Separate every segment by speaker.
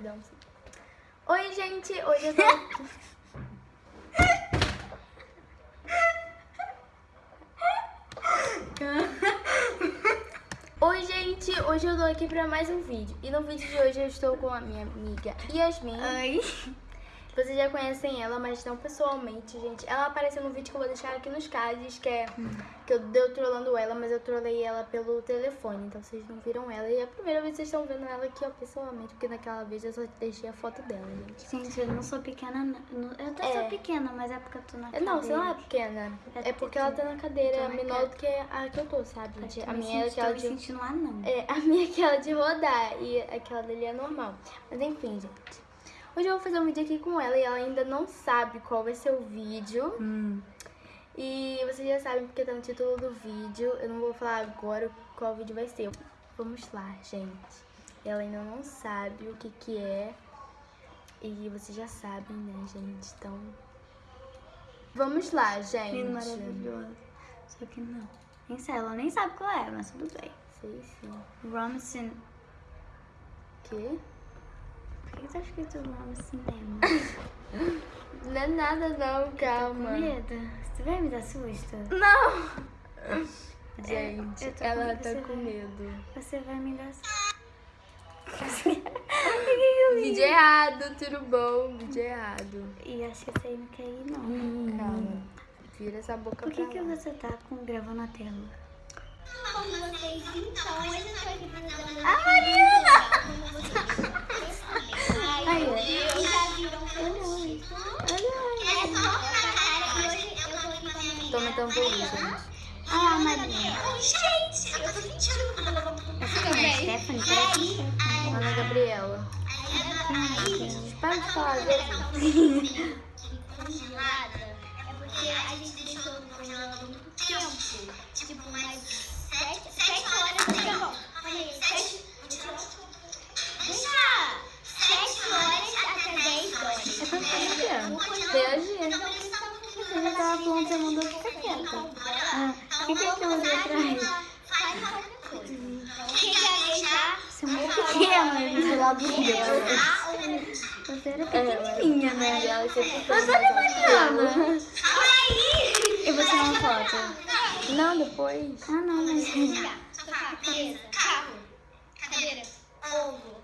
Speaker 1: Dá um sim. Oi, gente, hoje eu tô aqui. Oi, gente, hoje eu tô aqui pra mais um vídeo. E no vídeo de hoje eu estou com a minha amiga Yasmin.
Speaker 2: Oi.
Speaker 1: Vocês já conhecem ela, mas não pessoalmente, gente. Ela apareceu no vídeo que eu vou deixar aqui nos cards, que é que eu deu trollando ela, mas eu trolei ela pelo telefone, então vocês não viram ela. E é a primeira vez que vocês estão vendo ela aqui, ó, pessoalmente, porque naquela vez eu só deixei a foto dela, gente.
Speaker 2: Gente, eu não sou pequena, não. Eu até
Speaker 1: É.
Speaker 2: sou pequena, mas é porque eu tô na
Speaker 1: É,
Speaker 2: cadeira.
Speaker 1: Não, você não é pequena.
Speaker 2: É
Speaker 1: É porque ela tá na cadeira
Speaker 2: na
Speaker 1: menor do que a que eu tô, sabe, gente? A minha é aquela de...
Speaker 2: sentindo anão.
Speaker 1: É, a minha é aquela de rodar e aquela dele é normal. Mas enfim, gente. Hoje eu vou fazer um vídeo aqui com ela e ela ainda não sabe qual vai ser o vídeo.
Speaker 2: Hum.
Speaker 1: E vocês já sabem porque tá no título do vídeo. Eu não vou falar agora qual vídeo vai ser. Vamos lá, gente. Ela ainda não sabe o que que é. E vocês já sabem, né, gente? Então... Vamos lá, gente.
Speaker 2: Que maravilhoso. Só que não. Nem sei, ela nem sabe qual é, mas tudo bem.
Speaker 1: Sei sim.
Speaker 2: Romson.
Speaker 1: Que?
Speaker 2: Por que tá escrito Romson Cinema?
Speaker 1: Não é nada não,
Speaker 2: Com
Speaker 1: calma.
Speaker 2: medo? Você vai me dar susto?
Speaker 1: Não! Gente,
Speaker 2: tô
Speaker 1: ela
Speaker 2: com-
Speaker 1: tá
Speaker 2: você
Speaker 1: com
Speaker 2: vai-
Speaker 1: medo.
Speaker 2: Você vai me dar susto.
Speaker 1: Vídeo errado, tudo bom? Vídeo errado.
Speaker 2: E acho que aí não quer ir, não.
Speaker 1: Calma. Vira essa boca
Speaker 2: Por que,
Speaker 1: pra
Speaker 2: que
Speaker 1: lá.
Speaker 2: você tá com gravando a tela?
Speaker 3: com vocês, então hoje eu tô aqui pra uma
Speaker 1: Ah, Mariana!
Speaker 3: Ai, meu Deus, já viram
Speaker 1: Olha
Speaker 3: É só pra cara e hoje eu tô aqui com a minha amiga.
Speaker 1: Toma tampouco, gente.
Speaker 2: Ah, Maria.
Speaker 3: Oi, gente, eu tô sentindo quando ela
Speaker 2: Stephanie, parece Stephanie.
Speaker 1: Ana Gabriela. Para de falar, gente.
Speaker 3: congelada é porque a gente deixou no congelador muito tempo. Tipo, mais sete, sete horas. Tá bom, olha aí, sete. Deixa sete horas até dez horas.
Speaker 2: É quanto tempo que é?
Speaker 3: No congelador.
Speaker 1: Reagir.
Speaker 3: Então, por isso tá um
Speaker 2: Você já tava falando, você mandou ficar quieta. Ah, o que que é atrás?
Speaker 3: Qualquer coisa. Quem gaguejar,
Speaker 2: Você é muito pequena, do lado dela.
Speaker 3: ah,
Speaker 2: Você era pequenininha, né?
Speaker 1: E
Speaker 2: Mas olha a Mariana. Eu vou tirar uma foto.
Speaker 1: Não, depois.
Speaker 2: Ah, não, mas...
Speaker 3: Sofá, mesa, carro, cadeira, ovo.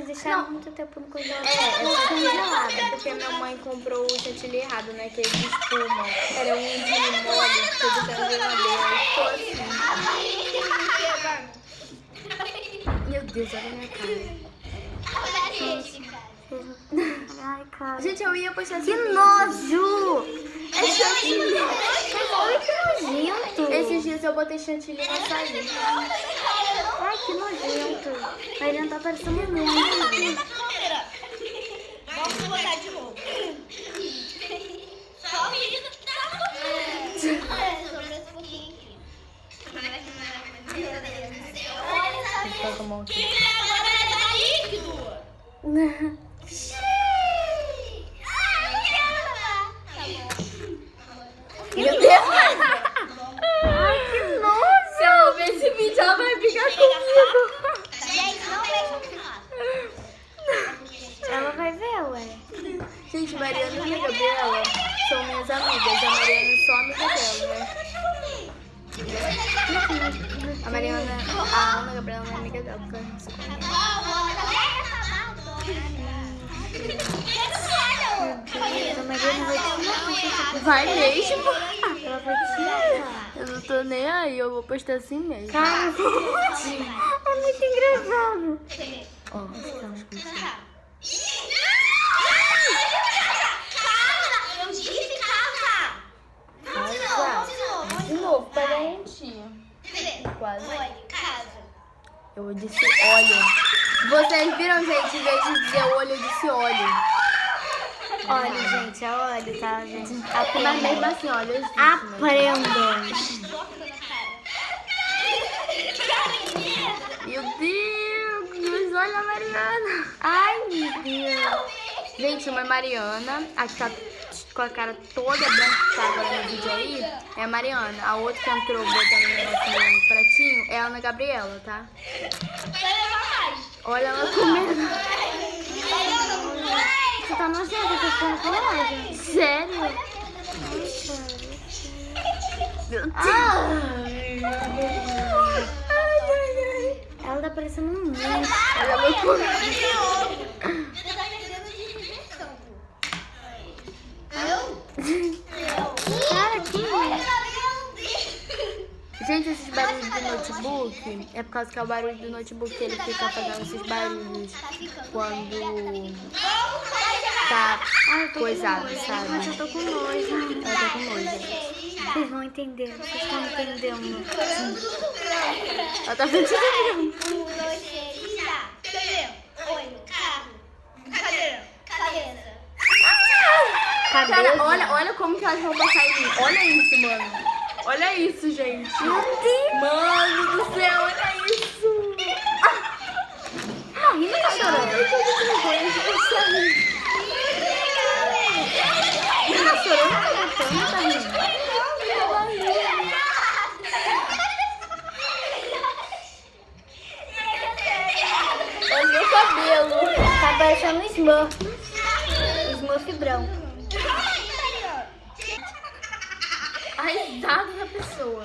Speaker 2: Vocês deixaram muito tempo no congelador.
Speaker 1: É, só congelado. É porque minha mãe comprou o chantilly errado, né? Que é de espuma. Era um de mole que eu deixei na geladeira. Assim. Meu Deus, olha a minha cara.
Speaker 2: Ai, cara.
Speaker 1: Gente, eu ia postar
Speaker 2: Que nojo!
Speaker 1: É chantilly.
Speaker 2: Olha que nojento!
Speaker 1: Esses dias eu botei chantilly no açaí.
Speaker 2: Que nojento! A Irene tá parecendo muito.
Speaker 3: Vamos botar de novo. Só o menino que tá Olha, sobrou esse pouquinho aqui. Meu Deus do céu. Olha
Speaker 1: mão aqui.
Speaker 3: Quem agora vai dar líquido?
Speaker 1: Meu Deus.
Speaker 2: Ai, que nojo!
Speaker 1: Se ela ver esse vídeo, ela vai brigar comigo.
Speaker 3: Gente, não mexe no final.
Speaker 2: Ela vai ver, ué.
Speaker 1: Gente, Mariana e a Gabriela são minhas amigas. A Mariana é só amiga dela, né? A Mariana, a Ana Gabriela não é amiga dela, porque ela não se conhece.
Speaker 2: Vai
Speaker 1: mesmo?
Speaker 2: Ela vai.
Speaker 1: Eu não tô nem aí, eu vou postar assim mesmo.
Speaker 2: Cara,
Speaker 3: olho,
Speaker 1: Eu disse olho. Vocês viram, gente? Em vez de dizer olho, eu disse olho.
Speaker 2: Olha, gente, é olho, tá, gente?
Speaker 1: Mas mesmo assim, olha, eu disse. né?
Speaker 2: Aprendam.
Speaker 1: Meu Deus, olha a Mariana.
Speaker 2: Ai, meu Deus.
Speaker 1: Gente, uma é Mariana, a que tá com a cara toda branca que tá agora no vídeo aí, é a Mariana. A outra que entrou botando o negócio no pratinho é a Ana Gabriela, tá?
Speaker 3: Vai.
Speaker 1: Olha ela comendo.
Speaker 2: Você tá nojenta, eu tô com.
Speaker 1: Sério? Meu Deus.
Speaker 2: Ai. ela tá parecendo um monstro.
Speaker 1: Ela comendo.
Speaker 3: Você tá perdendo de diversão. Eu? Eu?
Speaker 2: Cara, que
Speaker 1: Gente, esses barulhos do notebook é por causa que é o barulho do notebook que ele fica fazendo esses barulhos quando tá
Speaker 2: eu tô
Speaker 1: coisado, sabe?
Speaker 2: Mas eu tô com nojo.
Speaker 1: Ela tá com nojo.
Speaker 2: Vocês vão entender, vocês estão entendendo.
Speaker 1: Ela tá vendo
Speaker 3: Um, dois, três, já. Cabelo, olho, carro, cadeira, cabeça.
Speaker 2: Cabeça.
Speaker 1: Cara, olha, olha como que elas vão passar em mim. Olha isso, mano. Olha isso, gente. Mano do céu, olha isso.
Speaker 2: Não, Rina tá chorando.
Speaker 1: Eu tô com vergonha de você.
Speaker 2: Rina tá chorando, tá gritando, tá rindo.
Speaker 1: Olha meu cabelo.
Speaker 2: Tá parecendo um Smurf. Smurf branco.
Speaker 1: A risada da pessoa.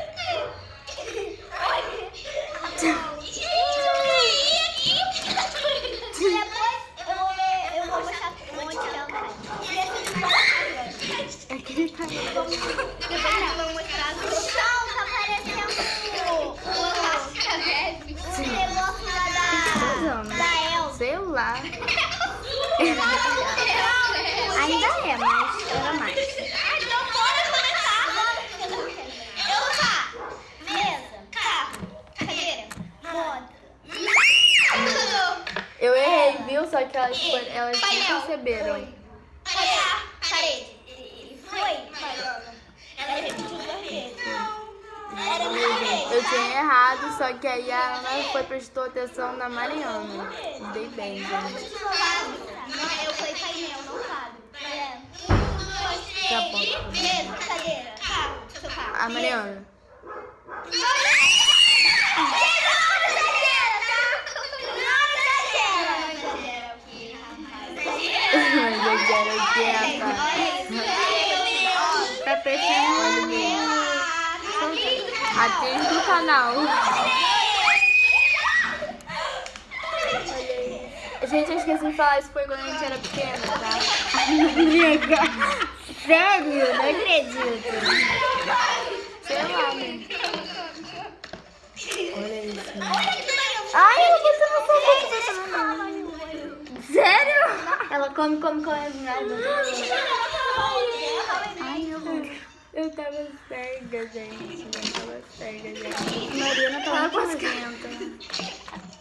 Speaker 1: Eu viu? Só que elas, foram- elas não
Speaker 3: Painel.
Speaker 1: perceberam.
Speaker 3: Olhar, parede. Foi. Ela repetiu duas vezes. Era parede.
Speaker 1: Eu tinha errado, só que aí a Ana foi prestou atenção na Mariana. Dei bem, gente.
Speaker 3: Não, eu fui painel, não sabe.
Speaker 1: Tá bom.
Speaker 3: Cadeira, carro, carro.
Speaker 1: A Mariana. Eu quieta.
Speaker 2: Tá parecendo
Speaker 1: Atriz do canal. Gente, eu esqueci de falar, isso foi quando a gente era pequena, tá?
Speaker 2: Sério? Não acredito.
Speaker 1: Sei lá, né? Olha isso.
Speaker 2: Ai, eu vou botar no fogo.
Speaker 1: Sério?
Speaker 2: Ela come, come, come. Ai, meu Deus. Ai, meu Deus.
Speaker 1: Eu tava cega, gente. Eu tava cega, gente.
Speaker 2: Mariana tá muito nojenta.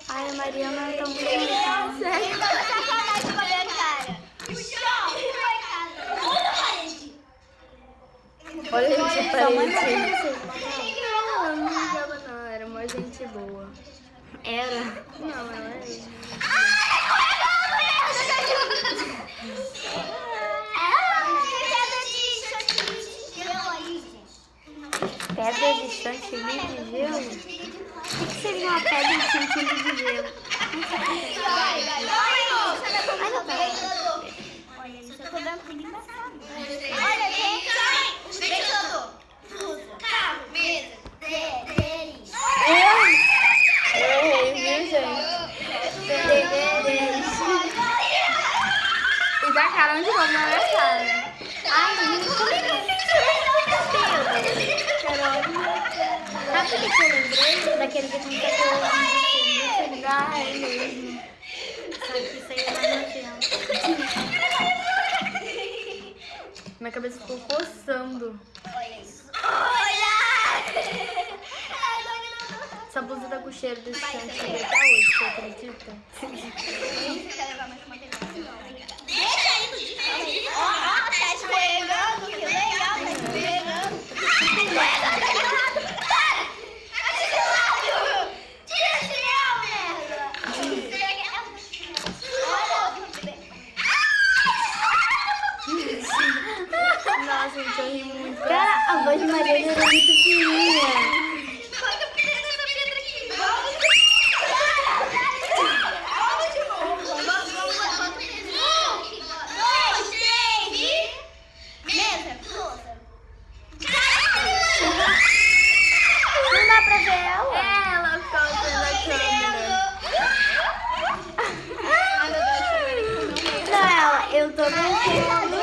Speaker 2: Ai, a Mariana tá muito nojenta.
Speaker 1: Olha, gente,
Speaker 2: Sua mãe
Speaker 1: parece.
Speaker 2: vai você.
Speaker 1: Ela não ligava, não. Era uma gente boa.
Speaker 2: Era.
Speaker 1: Não, ela é.
Speaker 2: Pedra de chantilly de gelo? O que seria uma pedra de chantilly de gelo?
Speaker 1: Vai, vai!
Speaker 2: Ai, meu Deus! Eu tô dando pra engraçado. Lembrei? Daquele que aconteceu lá no
Speaker 1: é
Speaker 2: que isso aí é mais nojento.
Speaker 1: Minha cabeça ficou coçando.
Speaker 3: Olha isso. Olha!
Speaker 1: Essa blusa tá com cheiro desse chantilly até hoje, você acredita?
Speaker 3: Deixa aí. Ó, tá escorregando. Que legal, tá escorregando.
Speaker 2: Cara, a voz de Mariana era muito fininha.
Speaker 3: Joga a pedra nessa pedra aqui. Vamos. Vamos de novo. Vamos, vamos, vamos. Um, dois, três e... Mesa, louça.
Speaker 2: Não dá pra ver ela?
Speaker 1: É, ela ficou vendo a câmera.
Speaker 2: Não, ela, eu tô mexendo.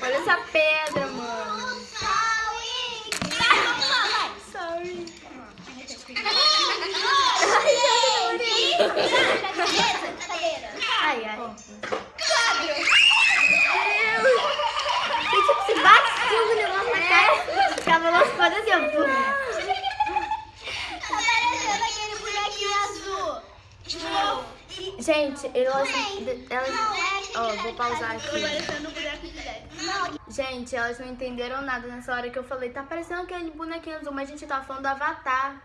Speaker 1: Olha essa pedra, mano. Sorry.
Speaker 2: Ai, ai. E tipo, se bate assim o negócio na cara, ficava lançando assim, ó. pum.
Speaker 3: Tá parecendo aquele bonequinho azul. Tipo,
Speaker 1: Gente, elas. elas
Speaker 3: é aquele
Speaker 1: Ó, vou pausar aqui. Gente, elas não entenderam nada nessa hora que eu falei. Tá parecendo aquele bonequinho azul, mas a gente tava falando do Avatar.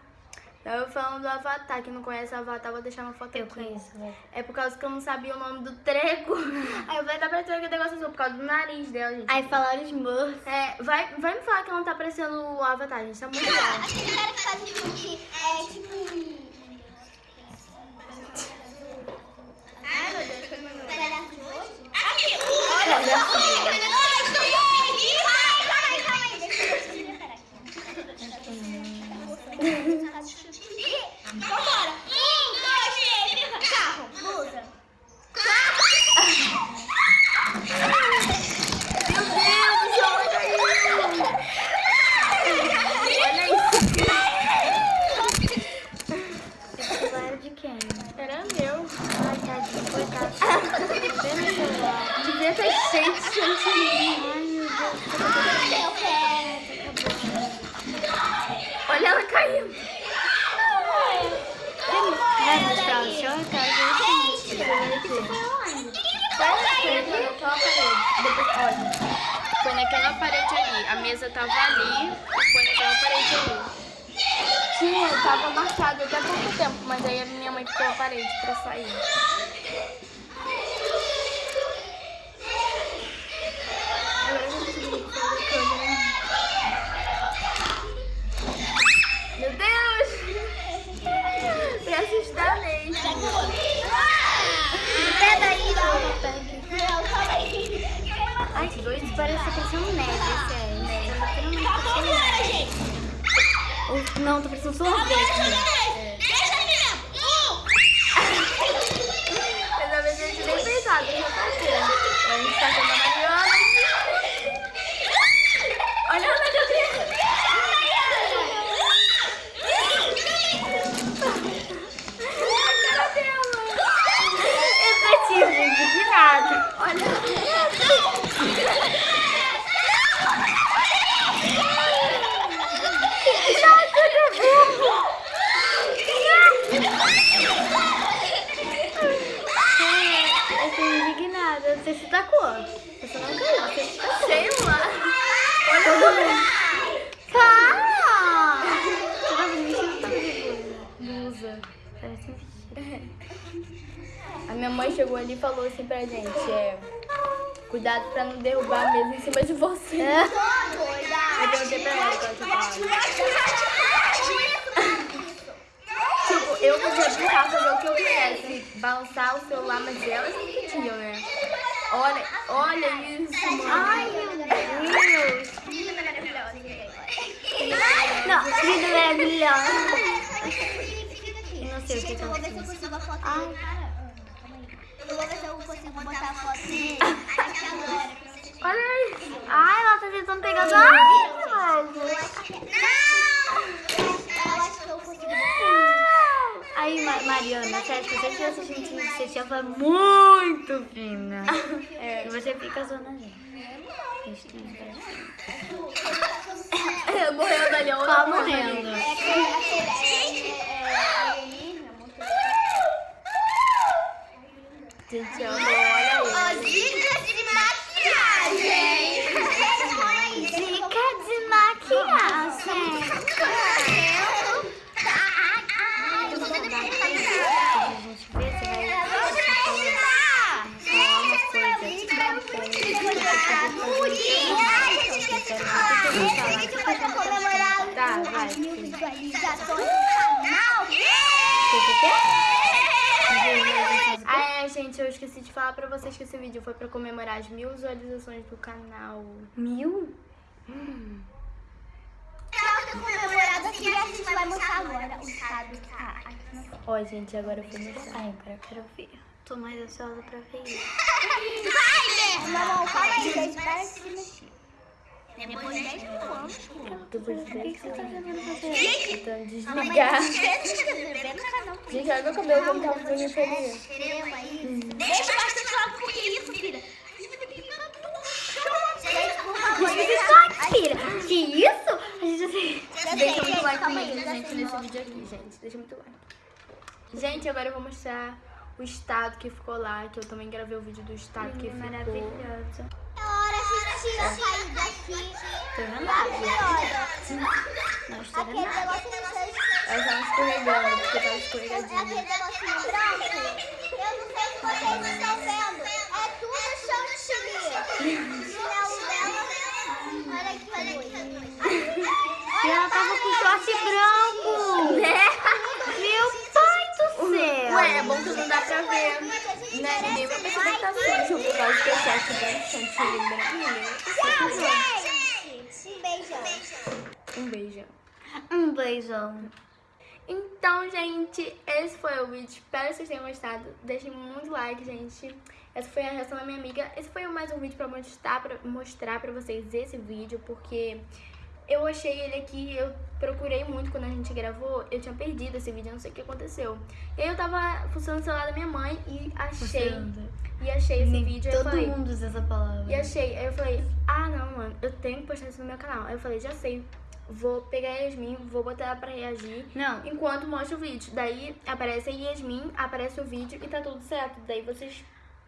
Speaker 1: Tava falando do Avatar. Quem não conhece o Avatar, vou deixar uma foto
Speaker 2: Eu
Speaker 1: aqui.
Speaker 2: conheço, velho.
Speaker 1: É por causa que eu não sabia o nome do treco. Aí eu falei, tá parecendo aquele negócio azul, por causa do nariz dela, gente.
Speaker 2: Aí falaram Smurf.
Speaker 1: É, vai, vai me falar que não tá parecendo o Avatar, gente. Tá muito legal.
Speaker 3: aquele cara que faz que é tipo um. Ai meu Deus, foi meu Pedaço de osso? Aqui! Olha só! Um, dois, três! Ai, calma aí, calma aí! Deixa eu preparar aqui. Vambora! Um, dois, três! Carro! Blusa!
Speaker 1: Olha isso.
Speaker 2: Esse celular de quem?
Speaker 1: Era meu.
Speaker 2: Ai, tadinho, coitado. Vê no celular.
Speaker 1: Devia estar cheio de chantilly.
Speaker 2: Ai, meu Deus.
Speaker 3: Eu quero!
Speaker 1: Olha ela caindo.
Speaker 2: Vai mostrar o seu cara?
Speaker 1: Foi naquela parede. Depois, olha. Foi naquela parede ali. A mesa tava ali e foi naquela parede ali. Tinha, tava marcado até pouco tempo, mas aí a parede pra sair. Agora eu não consigo fazer a câmera. Meu Deus! Pra assustar mesmo.
Speaker 2: Pé daí,
Speaker 3: aí!
Speaker 2: Ai, que doido. Parece parecendo neve, esse é. Esse tá literalmente parecendo
Speaker 3: Vambora,
Speaker 2: neve.
Speaker 3: gente!
Speaker 2: Não, tá parecendo sorvete. né?
Speaker 3: Deixa aqui mesmo! Um!
Speaker 1: Dessa vez a gente nem fez nada, já tá vendo. A gente tá vendo a Mariana. Olha a Mariana. A cara dela.
Speaker 2: Eu tô tipo indignada.
Speaker 1: Olha.
Speaker 2: Eu tô indignada. Você se tacou. Você não caiu. Você se tacou.
Speaker 1: Sei lá.
Speaker 2: Todo mundo. Para! Você tá vestido todo de Parece um vestido.
Speaker 1: A minha mãe chegou ali e falou assim pra gente, é... Cuidado pra não derrubar a mesa em cima de você. Eu perguntei pra ela que ela Tipo, eu podia brincar, fazer o que eu quisesse. Balançar o celular, mas elas não podiam, né? Olha, olha isso, mano.
Speaker 2: Ai, meu Deus.
Speaker 3: Linda, maravilhosa.
Speaker 2: Não, vida maravilhosa. O que
Speaker 3: eu vou ver se eu consigo a foto. Eu vou ver se eu consigo botar a foto dele aqui agora.
Speaker 2: Olha aí. Ai, ela tá tentando pegar do...
Speaker 3: Consigo botar.
Speaker 2: Aí, Ma- Mariana, sério, se você tivesse assistindo você tinha muito fina.
Speaker 1: É.
Speaker 2: E você fica zona gente.
Speaker 1: Ali, outra
Speaker 2: Qual
Speaker 1: morrendo.
Speaker 3: É aquele é, é, é, alienígena, muito
Speaker 1: Gente, olha, esqueci de falar pra vocês que esse vídeo foi pra comemorar as mil visualizações do canal.
Speaker 2: Mil?
Speaker 3: Pra comemorado aqui, a gente vai mostrar agora o estado que tá aqui
Speaker 1: Ó, gente, agora eu vou mostrar.
Speaker 2: Ai, agora eu quero ver. Tô mais ansiosa pra ver isso.
Speaker 3: Vai, Mamão, calma aí, gente. Para de se mexer. Depois de 10 mil anos.
Speaker 1: Depois de
Speaker 2: O que que você tá fazendo você?
Speaker 1: Então, desligar.
Speaker 3: No.
Speaker 1: Gente, olha meu cabelo como tá.
Speaker 3: Inscreva aí. Deixa bastante like, porque isso, filha.
Speaker 2: Tira. Que isso? A gente assim...
Speaker 1: Deixa muito like nisso,
Speaker 3: já
Speaker 1: gente, nesse vídeo aqui, gente. Deixa muito like. Gente, agora eu vou mostrar o estado que ficou lá, que eu também gravei o vídeo do estado que ficou.
Speaker 2: Maravilhosa.
Speaker 3: É hora de sair daqui.
Speaker 2: Tô vendo. Não estou vendo.
Speaker 1: Elas estavam escorregando, porque tava
Speaker 3: É
Speaker 1: escorregadinho.
Speaker 3: aquele negocinho branco. Eu não sei se vocês estão vendo. É tudo chantilly. O chinelo dela. Olha que doido.
Speaker 2: E ela tava com short branco. Céu.
Speaker 1: Ué, é bom que não dá pra ver. Né? Vai perceber que tá sujo por causa que eu acho chantilly branquinho.
Speaker 3: Gente, um beijão.
Speaker 1: Um beijão.
Speaker 2: Um beijão.
Speaker 1: Então, gente, esse foi o vídeo. Espero que vocês tenham gostado. Deixem muito like, gente. Essa foi a reação da minha amiga. Esse foi mais um vídeo pra mostrar pra, mostrar pra vocês esse vídeo, porque eu achei ele aqui, eu procurei muito quando a gente gravou, eu tinha perdido esse vídeo, eu não sei o que aconteceu. E aí eu tava funcionando o celular da minha mãe e achei, e achei esse
Speaker 2: Nem
Speaker 1: vídeo.
Speaker 2: Todo
Speaker 1: falei,
Speaker 2: mundo usa essa palavra.
Speaker 1: e achei, aí eu falei, ah não, mano, eu tenho que postar isso no meu canal. Aí eu falei, já sei, vou pegar a Yasmin, vou botar ela pra reagir
Speaker 2: Não,
Speaker 1: enquanto mostra o vídeo. Daí aparece a Yasmin, aparece o vídeo e tá tudo certo. Daí vocês,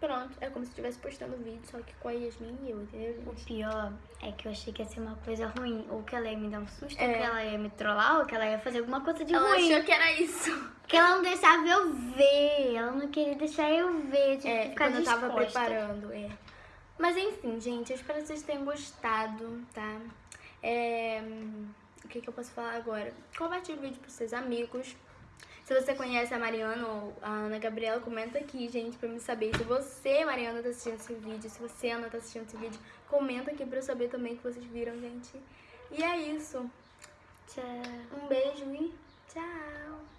Speaker 1: pronto, é como se estivesse postando vídeo, só que com a Yasmin e eu, entendeu?
Speaker 2: o pior é que eu achei que ia ser uma coisa ruim. Ou que ela ia me dar um susto,
Speaker 1: É.
Speaker 2: ou que ela ia me trollar, ou que ela ia fazer alguma coisa de
Speaker 1: Ela
Speaker 2: ruim.
Speaker 1: achou que era isso.
Speaker 2: Que ela não deixava eu ver. Ela não queria deixar eu ver. Tipo,
Speaker 1: É,
Speaker 2: ficar
Speaker 1: quando eu tava preparando, é. Mas enfim, gente, eu espero que vocês tenham gostado, tá? É, O que, que eu posso falar agora? Compartilhe o vídeo pros seus amigos. Se você conhece a Mariana ou a Ana Gabriela, comenta aqui, gente, pra me saber. Se você, Mariana, tá assistindo esse vídeo, se você, Ana, tá assistindo esse vídeo, comenta aqui pra eu saber também que vocês viram, gente. E é isso.
Speaker 2: Tchau.
Speaker 1: Um beijo e tchau!